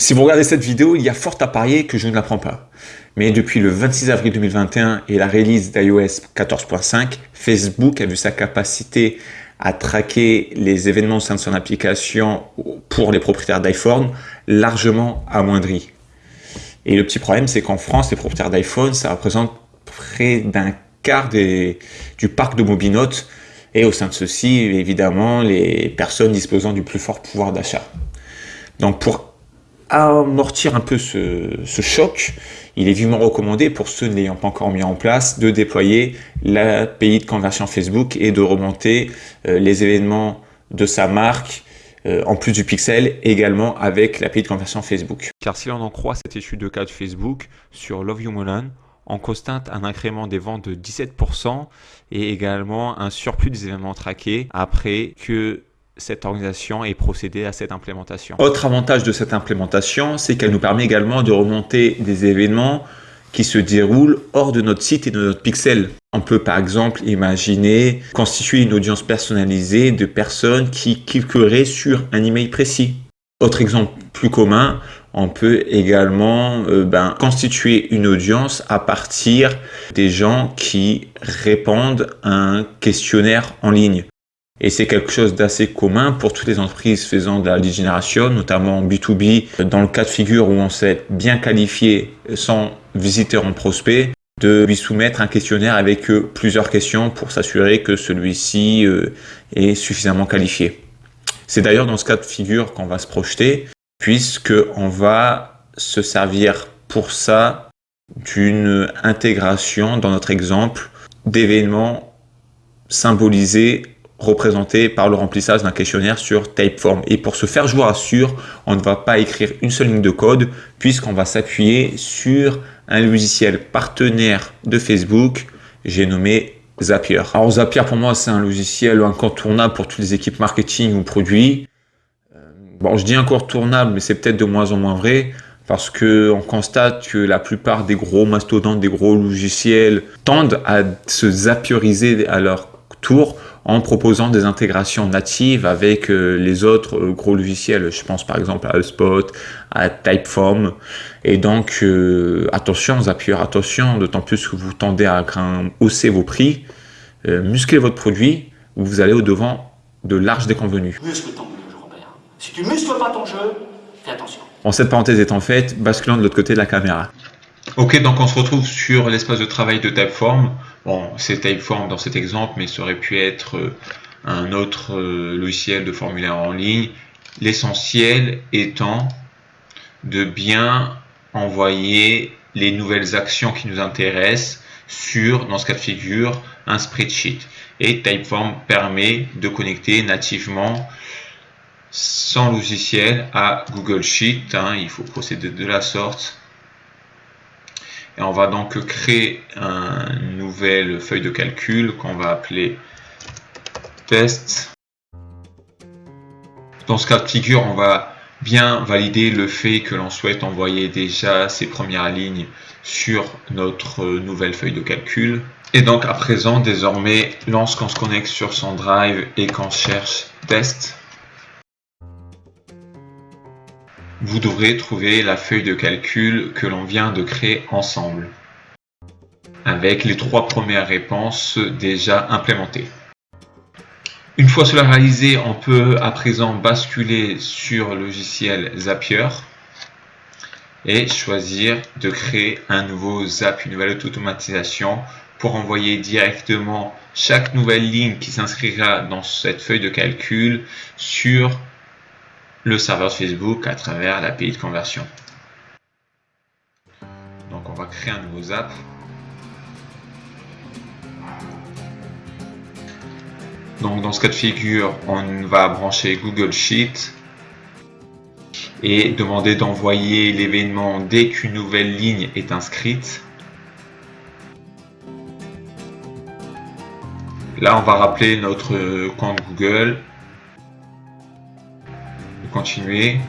Si vous regardez cette vidéo, il y a fort à parier que je ne l'apprends pas. Mais depuis le 26 avril 2021 et la release d'iOS 14.5, Facebook a vu sa capacité à traquer les événements au sein de son application pour les propriétaires d'iPhone largement amoindri. Et le petit problème, c'est qu'en France, les propriétaires d'iPhone, ça représente près d'un quart du parc de mobinotes et au sein de ceci, évidemment, les personnes disposant du plus fort pouvoir d'achat. Donc pour amortir un peu ce, choc, il est vivement recommandé pour ceux n'ayant pas encore mis en place de déployer l'API de conversion Facebook et de remonter euh, les événements de sa marque euh, en plus du pixel également avec l'API de conversion Facebook. Car si l'on en croit cette étude de cas de Facebook sur Love You Mulan, on constate un incrément des ventes de 17% et également un surplus des événements traqués après que cette organisation ait procédé à cette implémentation. Autre avantage de cette implémentation, c'est qu'elle nous permet également de remonter des événements qui se déroulent hors de notre site et de notre pixel. On peut par exemple imaginer constituer une audience personnalisée de personnes qui cliqueraient sur un email précis. Autre exemple plus commun, on peut également euh, ben, constituer une audience à partir des gens qui répondent à un questionnaire en ligne. Et c'est quelque chose d'assez commun pour toutes les entreprises faisant de la lead generation, notamment B2B, dans le cas de figure où on sait bien qualifié son visiteur en prospect, de lui soumettre un questionnaire avec plusieurs questions pour s'assurer que celui-ci euh, est suffisamment qualifié. C'est d'ailleurs dans ce cas de figure qu'on va se projeter, puisqu'on va se servir pour ça d'une intégration, dans notre exemple, d'événements symbolisés représenté par le remplissage d'un questionnaire sur Typeform. Et pour se faire jouer à sûr, on ne va pas écrire une seule ligne de code puisqu'on va s'appuyer sur un logiciel partenaire de Facebook, j'ai nommé Zapier. Alors Zapier pour moi c'est un logiciel incontournable pour toutes les équipes marketing ou produits. Euh, bon je dis incontournable mais c'est peut-être de moins en moins vrai parce que on constate que la plupart des gros mastodontes, des gros logiciels tendent à se zapieriser à leur tour en proposant des intégrations natives avec euh, les autres euh, gros logiciels. Je pense par exemple à HubSpot, à Typeform. Et donc, euh, attention Zapier, attention, d'autant plus que vous tendez à hausser vos prix, musclez votre produit, vous allez au-devant de larges déconvenus. Muscle ton jeu, Robert. Si tu muscles pas ton jeu, fais attention. En cette parenthèse étant faite, basculant de l'autre côté de la caméra. Ok, donc on se retrouve sur l'espace de travail de Typeform. Bon, c'est Typeform dans cet exemple, mais ça aurait pu être euh, un autre euh, logiciel de formulaire en ligne. L'essentiel étant de bien envoyer les nouvelles actions qui nous intéressent sur, dans ce cas de figure, un spreadsheet. Et Typeform permet de connecter nativement sans logiciel à Google Sheet. Hein. il faut procéder de la sorte et on va donc créer une nouvelle feuille de calcul qu'on va appeler test. Dans ce cas de figure, on va bien valider le fait que l'on souhaite envoyer déjà ces premières lignes sur notre nouvelle feuille de calcul. Et donc à présent, désormais, lorsqu'on se connecte sur son drive et qu'on cherche test, vous devrez trouver la feuille de calcul que l'on vient de créer ensemble avec les trois premières réponses déjà implémentées. Une fois cela réalisé, on peut à présent basculer sur le logiciel Zapier et choisir de créer un nouveau Zap, une nouvelle automatisation pour envoyer directement chaque nouvelle ligne qui s'inscrira dans cette feuille de calcul sur le serveur Facebook à travers l'API de conversion. Donc on va créer un nouveau zap. Donc dans ce cas de figure, on va brancher Google Sheet et demander d'envoyer l'événement dès qu'une nouvelle ligne est inscrite. Là, on va rappeler notre compte Google continuer.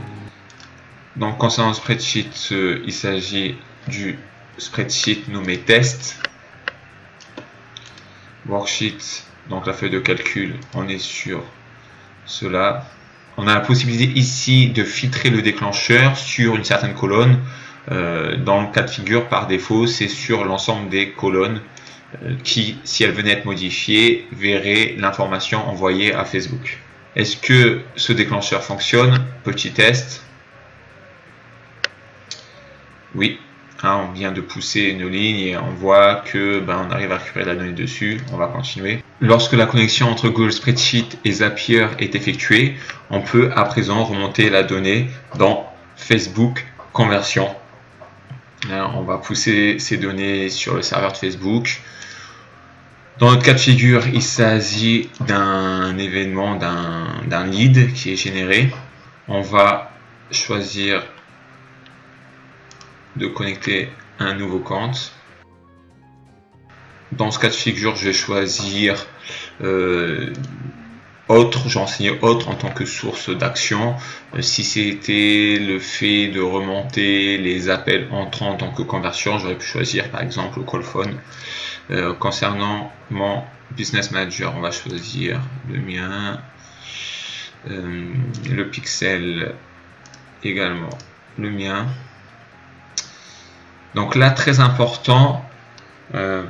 Donc concernant le spreadsheet, euh, il s'agit du spreadsheet nommé test. Worksheet, donc la feuille de calcul, on est sur cela. on a la possibilité ici de filtrer le déclencheur sur une certaine colonne. Euh, dans le cas de figure, par défaut, c'est sur l'ensemble des colonnes euh, qui, si elles venaient être modifiées, verraient l'information envoyée à Facebook. Est-ce que ce déclencheur fonctionne? Petit test. Oui, hein, on vient de pousser une ligne et on voit que ben, on arrive à récupérer la donnée dessus. On va continuer. Lorsque la connexion entre Google Spreadsheet et Zapier est effectuée, on peut à présent remonter la donnée dans Facebook Conversion. Hein, on va pousser ces données sur le serveur de Facebook. Dans notre cas de figure, il s'agit d'un événement, d'un lead qui est généré. On va choisir de connecter un nouveau compte. Dans ce cas de figure, je vais choisir euh, autre, j'ai autre en tant que source d'action. Euh, si c'était le fait de remonter les appels entrants en tant que conversion, j'aurais pu choisir par exemple le call phone. Euh, concernant mon business manager, on va choisir le mien, le pixel également le mien. Donc là, très important, euh,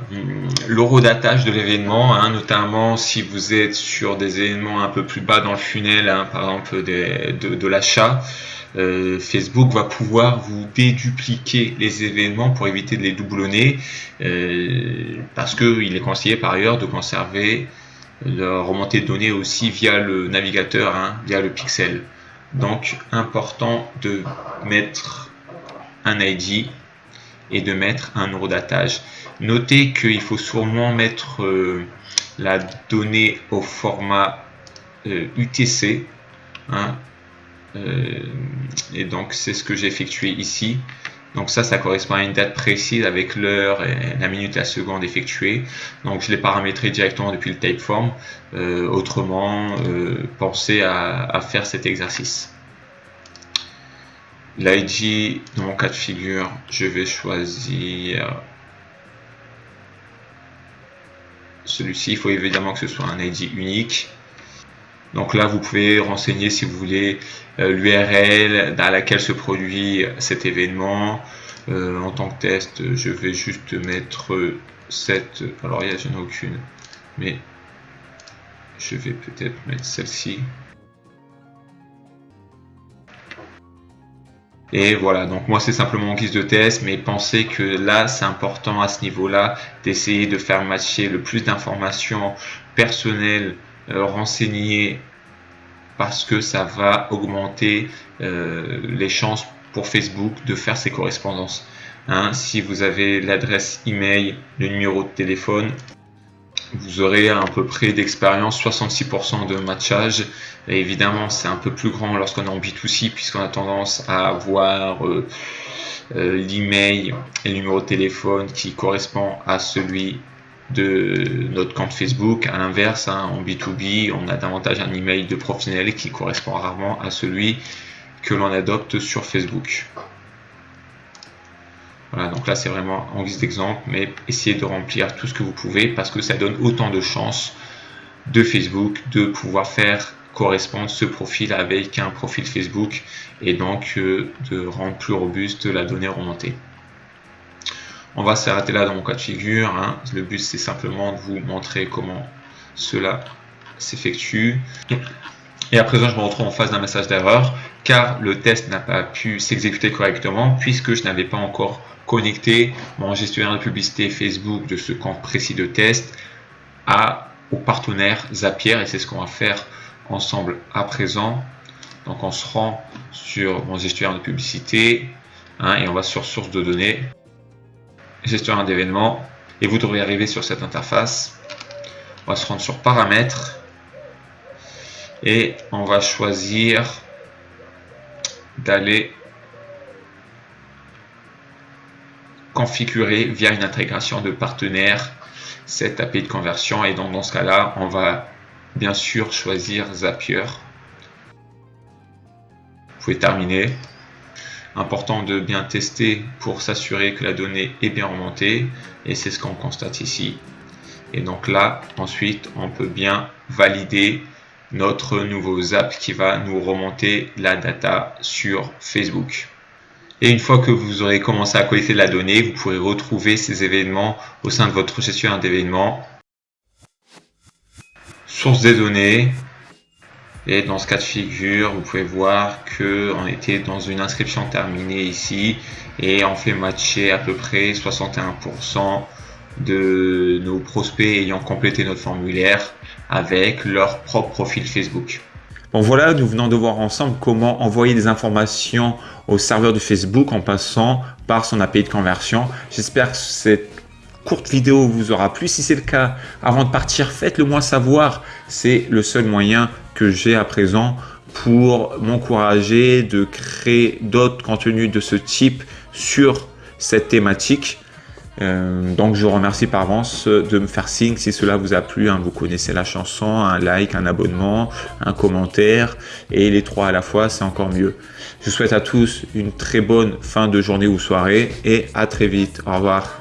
l'eurodatage de l'événement, hein, notamment si vous êtes sur des événements un peu plus bas dans le funnel, hein, par exemple de, l'achat, euh, Facebook va pouvoir vous dédupliquer les événements pour éviter de les doublonner, euh, parce qu'il est conseillé par ailleurs de conserver la remontée de données aussi via le navigateur, hein, via le pixel. Donc important de mettre un ID et de mettre un eurodatage. Notez qu'il faut sûrement mettre euh, la donnée au format UTC. Euh, hein. euh, et donc c'est ce que j'ai effectué ici. Donc ça, ça correspond à une date précise avec l'heure et la minute la seconde effectuée. Donc je l'ai paramétré directement depuis le typeform. autrement, pensez à faire cet exercice. L'ID, dans mon cas de figure, je vais choisir celui-ci. Il faut évidemment que ce soit un ID unique. Donc là, vous pouvez renseigner si vous voulez euh, l'URL dans laquelle se produit cet événement. Euh, en tant que test, je vais juste mettre cette. Alors, il y a, je n'ai aucune, mais je vais peut-être mettre celle-ci. Et voilà, donc moi c'est simplement en guise de test, mais pensez que là c'est important à ce niveau-là d'essayer de faire matcher le plus d'informations personnelles euh, renseignées parce que ça va augmenter euh, les chances pour Facebook de faire ses correspondances. Hein, si vous avez l'adresse email, le numéro de téléphone, vous aurez à peu près d'expérience 66% de matchage. Et évidemment, c'est un peu plus grand lorsqu'on est en B2C puisqu'on a tendance à avoir euh, euh, l'email et le numéro de téléphone qui correspond à celui de notre compte Facebook. À l'inverse, hein, en B2B, on a davantage un email de professionnel qui correspond rarement à celui que l'on adopte sur Facebook. Voilà, donc là c'est vraiment en guise d'exemple, mais essayez de remplir tout ce que vous pouvez parce que ça donne autant de chances de Facebook de pouvoir faire correspondre ce profil avec un profil Facebook et donc euh, de rendre plus robuste la donnée remontée. On va s'arrêter là dans mon cas de figure. Hein. Le but c'est simplement de vous montrer comment cela s'effectue. Et à présent, je me retrouve en face d'un message d'erreur car le test n'a pas pu s'exécuter correctement puisque je n'avais pas encore connecter mon gestionnaire de publicité Facebook de ce compte précis de test à, au partenaire Zapier et c'est ce qu'on va faire ensemble à présent. Donc on se rend sur mon gestionnaire de publicité hein, et on va sur source de données, gestionnaire d'événements et vous devrez arriver sur cette interface. On va se rendre sur paramètres et on va choisir d'aller configurer via une intégration de partenaire cette API de conversion. Et donc dans ce cas là on va bien sûr choisir Zapier. Vous pouvez terminer. Important de bien tester pour s'assurer que la donnée est bien remontée. Et c'est ce qu'on constate ici. Et donc là ensuite on peut bien valider notre nouveau Zap qui va nous remonter la data sur Facebook. Et une fois que vous aurez commencé à collecter la donnée, vous pourrez retrouver ces événements au sein de votre gestionnaire d'événements. Source des données. Et dans ce cas de figure, vous pouvez voir que on était dans une inscription terminée ici et on fait matcher à peu près 61% de nos prospects ayant complété notre formulaire avec leur propre profil Facebook. Bon voilà, nous venons de voir ensemble comment envoyer des informations au serveur de Facebook en passant par son API de conversion. J'espère que cette courte vidéo vous aura plu. Si c'est le cas, avant de partir, faites-le moi savoir. C'est le seul moyen que j'ai à présent pour m'encourager de créer d'autres contenus de ce type sur cette thématique. Euh, donc je vous remercie par avance de me faire signe si cela vous a plu. Hein. vous connaissez la chanson, un like, un abonnement, un commentaire et les trois à la fois, c'est encore mieux. Je vous souhaite à tous une très bonne fin de journée ou soirée et à très vite. Au revoir.